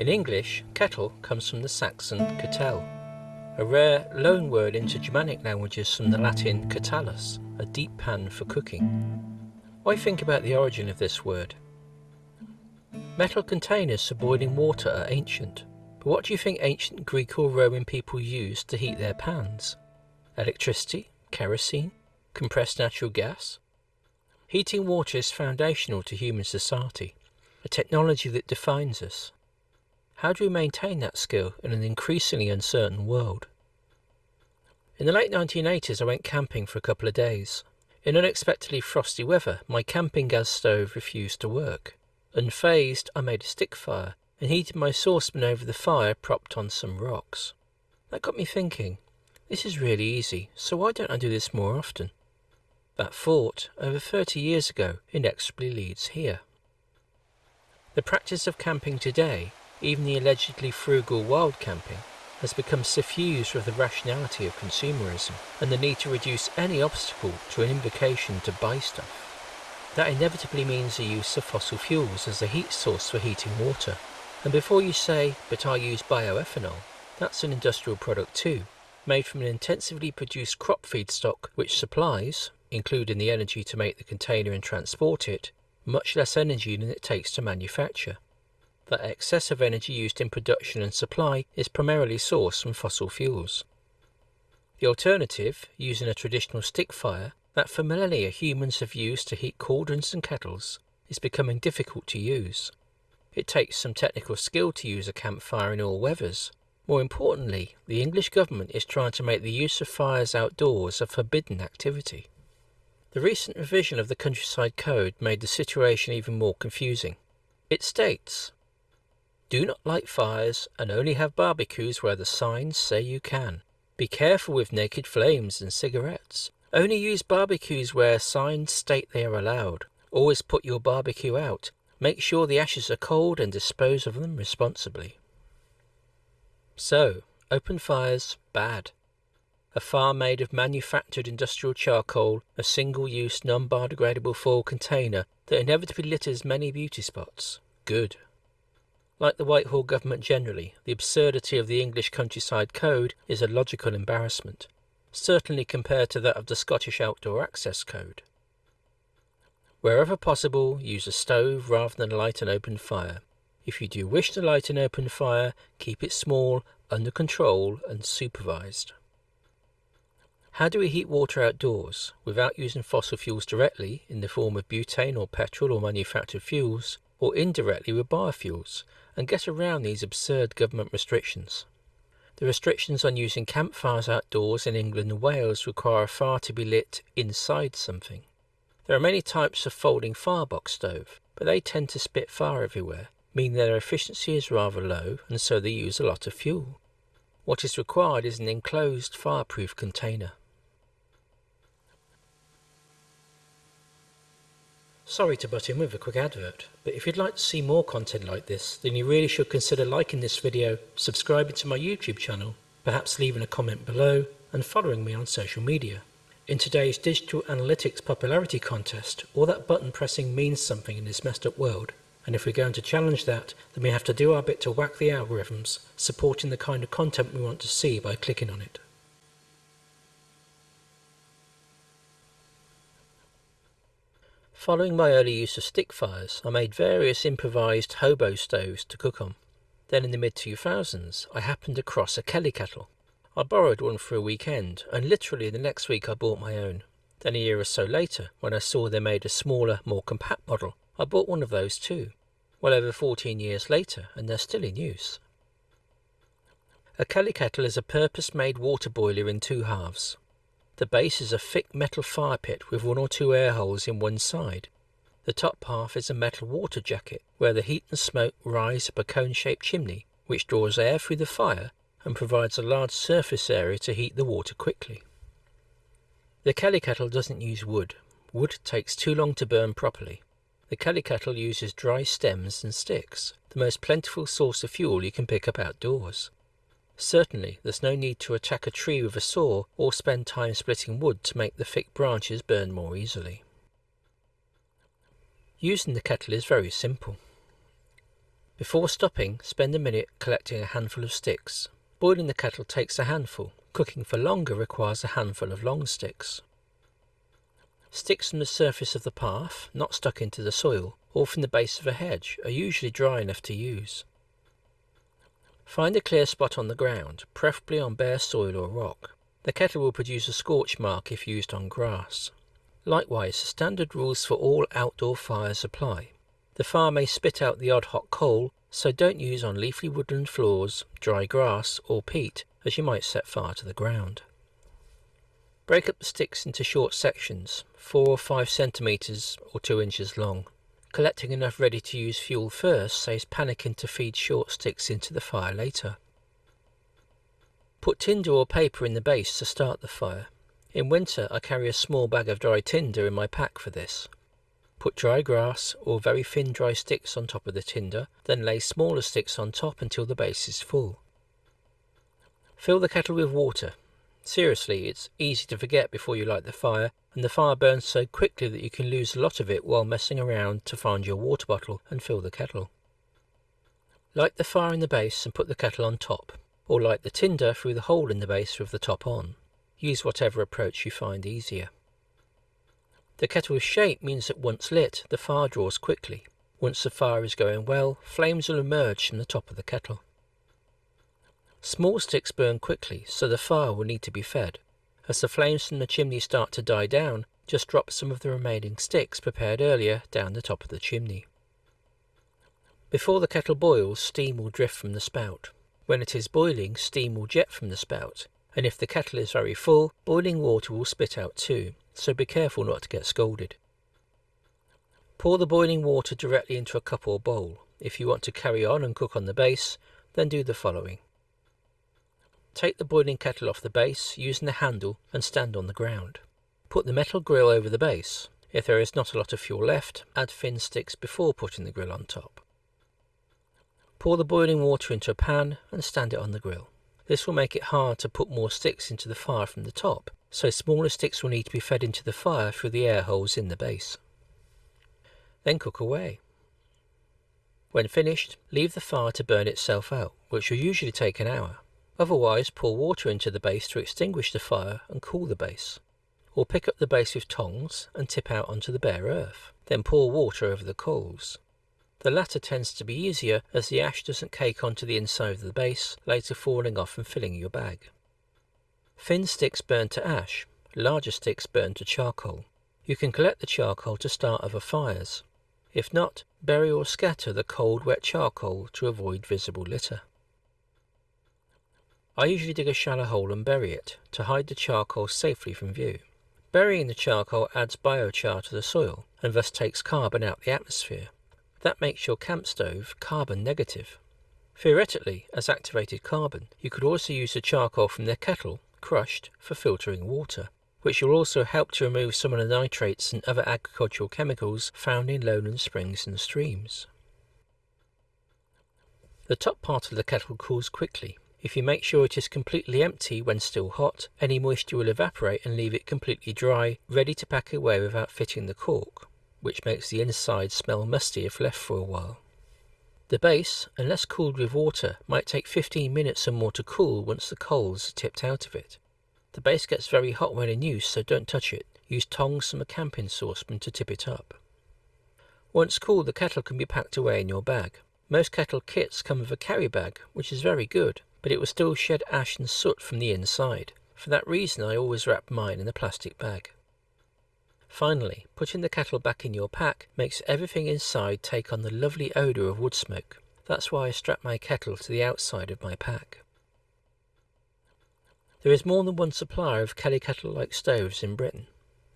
In English, kettle comes from the Saxon kettle, a rare loan word into Germanic languages from the Latin catillus, a deep pan for cooking. Why think about the origin of this word? Metal containers for boiling water are ancient, but what do you think ancient Greek or Roman people used to heat their pans? Electricity? Kerosene? Compressed natural gas? Heating water is foundational to human society, a technology that defines us. How do we maintain that skill in an increasingly uncertain world? In the late 1980s I went camping for a couple of days. In unexpectedly frosty weather, my camping gas stove refused to work. Unfazed, I made a stick fire and heated my saucepan over the fire propped on some rocks. That got me thinking, this is really easy, so why don't I do this more often? That thought, over 30 years ago, inexorably leads here. The practice of camping today, even the allegedly frugal wild camping, has become suffused with the rationality of consumerism and the need to reduce any obstacle to an invocation to buy stuff. That inevitably means the use of fossil fuels as a heat source for heating water. And before you say, but I use bioethanol, that's an industrial product too, made from an intensively produced crop feedstock which supplies, including the energy to make the container and transport it, much less energy than it takes to manufacture. That excess of energy used in production and supply is primarily sourced from fossil fuels. The alternative, using a traditional stick fire, that for millennia humans have used to heat cauldrons and kettles, is becoming difficult to use. It takes some technical skill to use a campfire in all weathers. More importantly, the English government is trying to make the use of fires outdoors a forbidden activity. The recent revision of the Countryside Code made the situation even more confusing. It states, Do not light fires and only have barbecues where the signs say you can. Be careful with naked flames and cigarettes. Only use barbecues where signs state they are allowed. Always put your barbecue out. Make sure the ashes are cold and dispose of them responsibly. So, open fires, bad. A fire made of manufactured industrial charcoal, a single-use non-biodegradable foil container that inevitably litters many beauty spots, good. Like the Whitehall government generally, the absurdity of the English countryside code is a logical embarrassment certainly compared to that of the Scottish Outdoor Access Code. Wherever possible, use a stove rather than light an open fire. If you do wish to light an open fire, keep it small, under control and supervised. How do we heat water outdoors without using fossil fuels directly in the form of butane or petrol or manufactured fuels, or indirectly with biofuels, and get around these absurd government restrictions? The restrictions on using campfires outdoors in England and Wales require a fire to be lit inside something. There are many types of folding firebox stove, but they tend to spit fire everywhere, meaning their efficiency is rather low and so they use a lot of fuel. What is required is an enclosed fireproof container. Sorry to butt in with a quick advert, but if you'd like to see more content like this, then you really should consider liking this video, subscribing to my YouTube channel, perhaps leaving a comment below, and following me on social media. In today's digital analytics popularity contest, all that button pressing means something in this messed up world, and if we're going to challenge that, then we have to do our bit to whack the algorithms, supporting the kind of content we want to see by clicking on it. Following my early use of stick fires, I made various improvised hobo stoves to cook on. Then in the mid-2000s, I happened across a Kelly kettle. I borrowed one for a weekend, and literally the next week I bought my own. Then a year or so later, when I saw they made a smaller, more compact model, I bought one of those too. Well over 14 years later, and they're still in use. A Kelly kettle is a purpose-made water boiler in two halves. The base is a thick metal fire pit with one or two air holes in one side. The top half is a metal water jacket where the heat and smoke rise up a cone-shaped chimney which draws air through the fire and provides a large surface area to heat the water quickly. The Kelly kettle doesn't use wood. Wood takes too long to burn properly. The Kelly kettle uses dry stems and sticks, the most plentiful source of fuel you can pick up outdoors. Certainly, there's no need to attack a tree with a saw or spend time splitting wood to make the thick branches burn more easily. Using the kettle is very simple. Before stopping, spend a minute collecting a handful of sticks. Boiling the kettle takes a handful. Cooking for longer requires a handful of long sticks. Sticks from the surface of the path, not stuck into the soil, or from the base of a hedge, are usually dry enough to use. Find a clear spot on the ground, preferably on bare soil or rock. The kettle will produce a scorch mark if used on grass. Likewise, the standard rules for all outdoor fires apply. The fire may spit out the odd hot coal, so don't use on leafy woodland floors, dry grass, or peat, as you might set fire to the ground. Break up the sticks into short sections, 4 or 5 centimetres or 2 inches long. Collecting enough ready to use fuel first saves panicking to feed short sticks into the fire later. Put tinder or paper in the base to start the fire. In winter I carry a small bag of dry tinder in my pack for this. Put dry grass or very thin dry sticks on top of the tinder, then lay smaller sticks on top until the base is full. Fill the kettle with water. Seriously, it's easy to forget before you light the fire, and the fire burns so quickly that you can lose a lot of it while messing around to find your water bottle and fill the kettle. Light the fire in the base and put the kettle on top or light the tinder through the hole in the base with the top on. Use whatever approach you find easier. The kettle's shape means that once lit, the fire draws quickly. Once the fire is going well, flames will emerge from the top of the kettle. Small sticks burn quickly, so the fire will need to be fed. As the flames from the chimney start to die down, just drop some of the remaining sticks prepared earlier down the top of the chimney. Before the kettle boils, steam will drift from the spout. When it is boiling, steam will jet from the spout, and if the kettle is very full, boiling water will spit out too, so be careful not to get scalded. Pour the boiling water directly into a cup or bowl. If you want to carry on and cook on the base, then do the following. Take the boiling kettle off the base using the handle and stand on the ground. Put the metal grill over the base. If there is not a lot of fuel left, add thin sticks before putting the grill on top. Pour the boiling water into a pan and stand it on the grill. This will make it hard to put more sticks into the fire from the top, so smaller sticks will need to be fed into the fire through the air holes in the base. Then cook away. When finished, leave the fire to burn itself out, which will usually take an hour. Otherwise, pour water into the base to extinguish the fire and cool the base. Or pick up the base with tongs and tip out onto the bare earth. Then pour water over the coals. The latter tends to be easier as the ash doesn't cake onto the inside of the base, later falling off and filling your bag. Thin sticks burn to ash, larger sticks burn to charcoal. You can collect the charcoal to start other fires. If not, bury or scatter the cold wet charcoal to avoid visible litter. I usually dig a shallow hole and bury it, to hide the charcoal safely from view. Burying the charcoal adds biochar to the soil, and thus takes carbon out the atmosphere. That makes your camp stove carbon negative. Theoretically, as activated carbon, you could also use the charcoal from the kettle, crushed, for filtering water, which will also help to remove some of the nitrates and other agricultural chemicals found in lowland springs and streams. The top part of the kettle cools quickly. If you make sure it is completely empty when still hot, any moisture will evaporate and leave it completely dry, ready to pack away without fitting the cork which makes the inside smell musty if left for a while. The base, unless cooled with water, might take 15 minutes or more to cool once the coals are tipped out of it. The base gets very hot when in use, so don't touch it. Use tongs from a camping saucepan to tip it up. Once cool, the kettle can be packed away in your bag. Most kettle kits come with a carry bag, which is very good, but it will still shed ash and soot from the inside. For that reason I always wrap mine in a plastic bag. Finally, putting the kettle back in your pack makes everything inside take on the lovely odour of wood smoke. That's why I strap my kettle to the outside of my pack. There is more than one supplier of Kelly kettle-like stoves in Britain.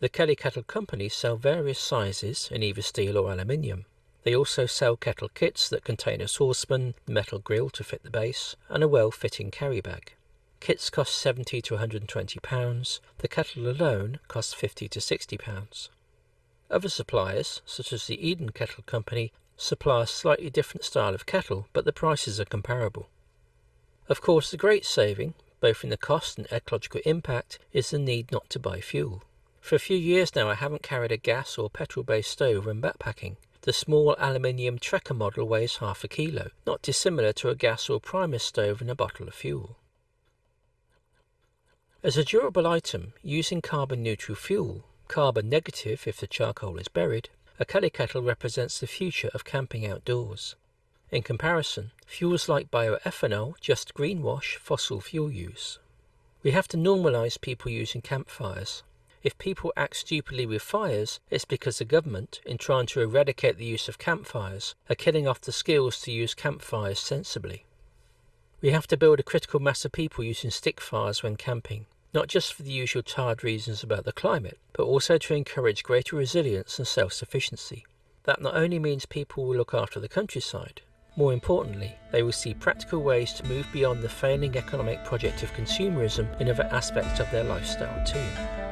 The Kelly Kettle Company sell various sizes in either steel or aluminium. They also sell kettle kits that contain a saucepan, the metal grill to fit the base, and a well-fitting carry bag. Kits cost 70 to 120 pounds. The kettle alone costs 50 to 60 pounds. Other suppliers, such as the Eden Kettle Company, supply a slightly different style of kettle, but the prices are comparable. Of course, the great saving, both in the cost and ecological impact, is the need not to buy fuel. For a few years now I haven't carried a gas or petrol-based stove when backpacking. The small aluminium Trekker model weighs half a kilo, not dissimilar to a gas or primus stove and a bottle of fuel. As a durable item, using carbon neutral fuel, carbon negative if the charcoal is buried, a Kelly kettle represents the future of camping outdoors. In comparison, fuels like bioethanol just greenwash fossil fuel use. We have to normalise people using campfires. If people act stupidly with fires, it's because the government, in trying to eradicate the use of campfires, are killing off the skills to use campfires sensibly. We have to build a critical mass of people using stick fires when camping, not just for the usual tired reasons about the climate, but also to encourage greater resilience and self-sufficiency. That not only means people will look after the countryside, more importantly, they will see practical ways to move beyond the failing economic project of consumerism in other aspects of their lifestyle too.